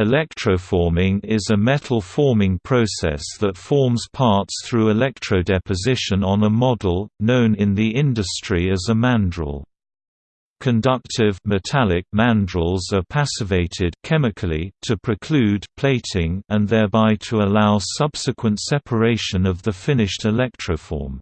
Electroforming is a metal forming process that forms parts through electrodeposition on a model, known in the industry as a mandrel. Conductive metallic mandrels are passivated chemically to preclude plating and thereby to allow subsequent separation of the finished electroform.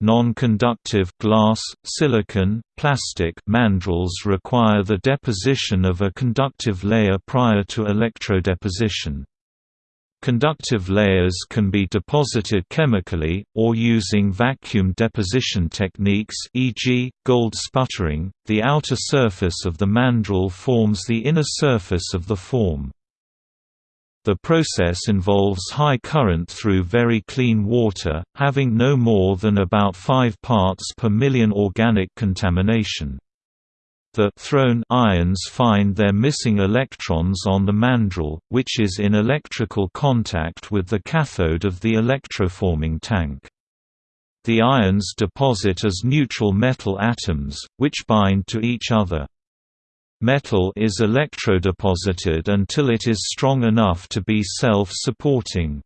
Non-conductive glass, silicon, plastic mandrels require the deposition of a conductive layer prior to electrodeposition. Conductive layers can be deposited chemically, or using vacuum deposition techniques e.g., gold sputtering. The outer surface of the mandrel forms the inner surface of the form. The process involves high current through very clean water, having no more than about 5 parts per million organic contamination. The thrown ions find their missing electrons on the mandrel, which is in electrical contact with the cathode of the electroforming tank. The ions deposit as neutral metal atoms, which bind to each other. Metal is electrodeposited until it is strong enough to be self-supporting.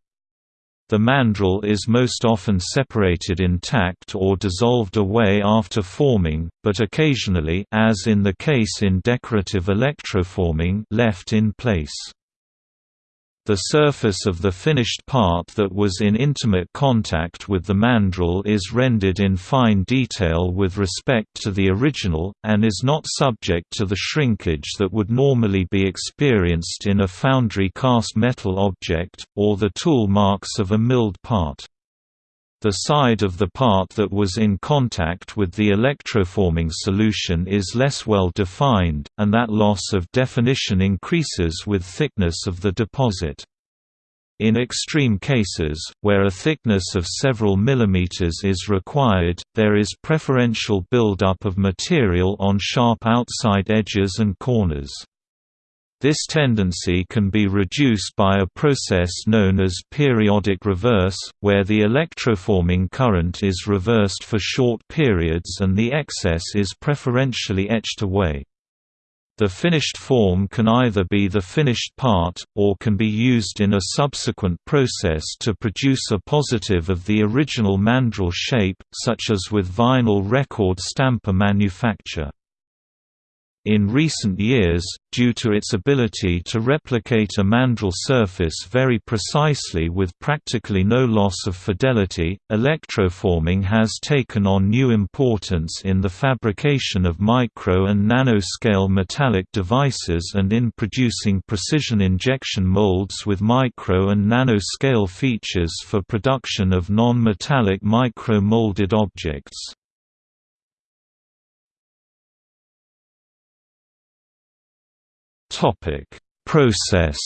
The mandrel is most often separated intact or dissolved away after forming, but occasionally as in the case in decorative electroforming left in place. The surface of the finished part that was in intimate contact with the mandrel is rendered in fine detail with respect to the original, and is not subject to the shrinkage that would normally be experienced in a foundry cast metal object, or the tool marks of a milled part. The side of the part that was in contact with the electroforming solution is less well defined, and that loss of definition increases with thickness of the deposit. In extreme cases, where a thickness of several millimeters is required, there is preferential buildup of material on sharp outside edges and corners. This tendency can be reduced by a process known as periodic reverse, where the electroforming current is reversed for short periods and the excess is preferentially etched away. The finished form can either be the finished part, or can be used in a subsequent process to produce a positive of the original mandrel shape, such as with vinyl record stamper manufacture. In recent years, due to its ability to replicate a mandrel surface very precisely with practically no loss of fidelity, electroforming has taken on new importance in the fabrication of micro and nanoscale metallic devices and in producing precision injection molds with micro and nanoscale features for production of non-metallic micro-molded objects. Topic: Process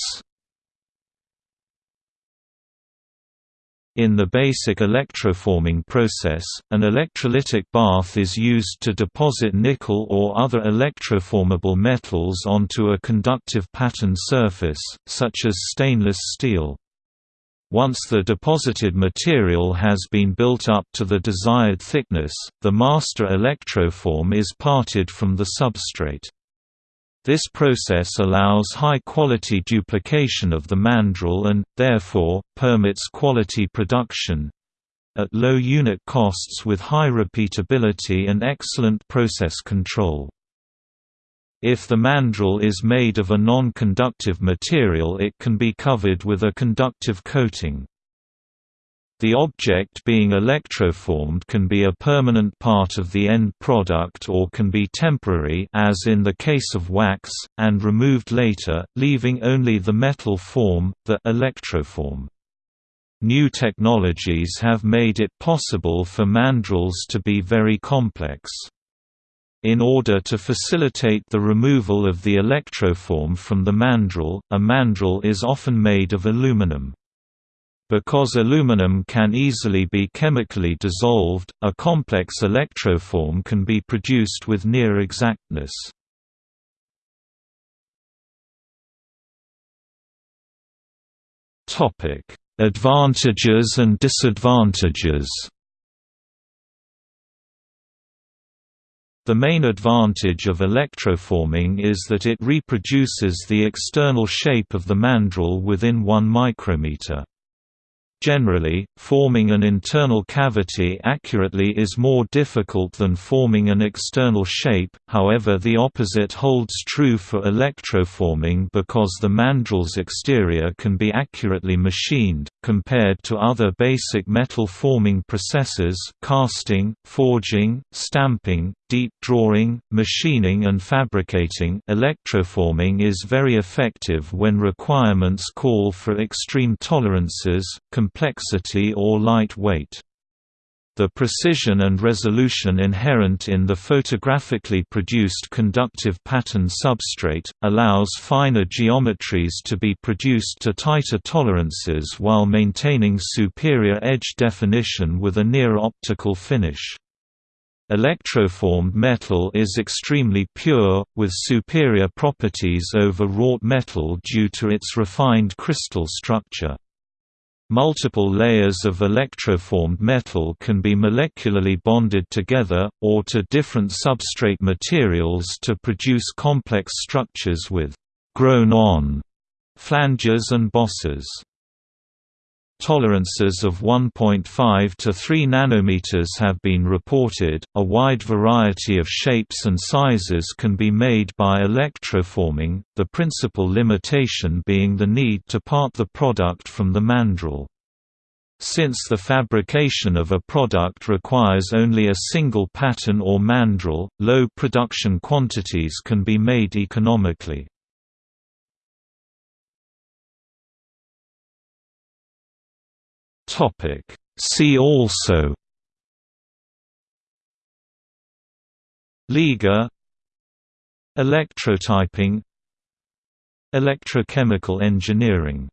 In the basic electroforming process, an electrolytic bath is used to deposit nickel or other electroformable metals onto a conductive pattern surface, such as stainless steel. Once the deposited material has been built up to the desired thickness, the master electroform is parted from the substrate. This process allows high-quality duplication of the mandrel and, therefore, permits quality production—at low unit costs with high repeatability and excellent process control. If the mandrel is made of a non-conductive material it can be covered with a conductive coating. The object being electroformed can be a permanent part of the end product or can be temporary as in the case of wax, and removed later, leaving only the metal form, the electroform. New technologies have made it possible for mandrels to be very complex. In order to facilitate the removal of the electroform from the mandrel, a mandrel is often made of aluminum. Because aluminum can easily be chemically dissolved, a complex electroform can be produced with near exactness. Advantages and disadvantages The main advantage of electroforming is that it reproduces the external shape of the mandrel within 1 micrometer. Generally, forming an internal cavity accurately is more difficult than forming an external shape, however the opposite holds true for electroforming because the mandrel's exterior can be accurately machined, compared to other basic metal forming processes casting, forging, stamping, deep drawing, machining and fabricating electroforming is very effective when requirements call for extreme tolerances, complexity or light weight. The precision and resolution inherent in the photographically produced conductive pattern substrate, allows finer geometries to be produced to tighter tolerances while maintaining superior edge definition with a near-optical finish. Electroformed metal is extremely pure, with superior properties over wrought metal due to its refined crystal structure. Multiple layers of electroformed metal can be molecularly bonded together, or to different substrate materials to produce complex structures with «grown-on» flanges and bosses. Tolerances of 1.5 to 3 nanometers have been reported. A wide variety of shapes and sizes can be made by electroforming, the principal limitation being the need to part the product from the mandrel. Since the fabrication of a product requires only a single pattern or mandrel, low production quantities can be made economically. Topic. See also Liga Electrotyping Electrochemical engineering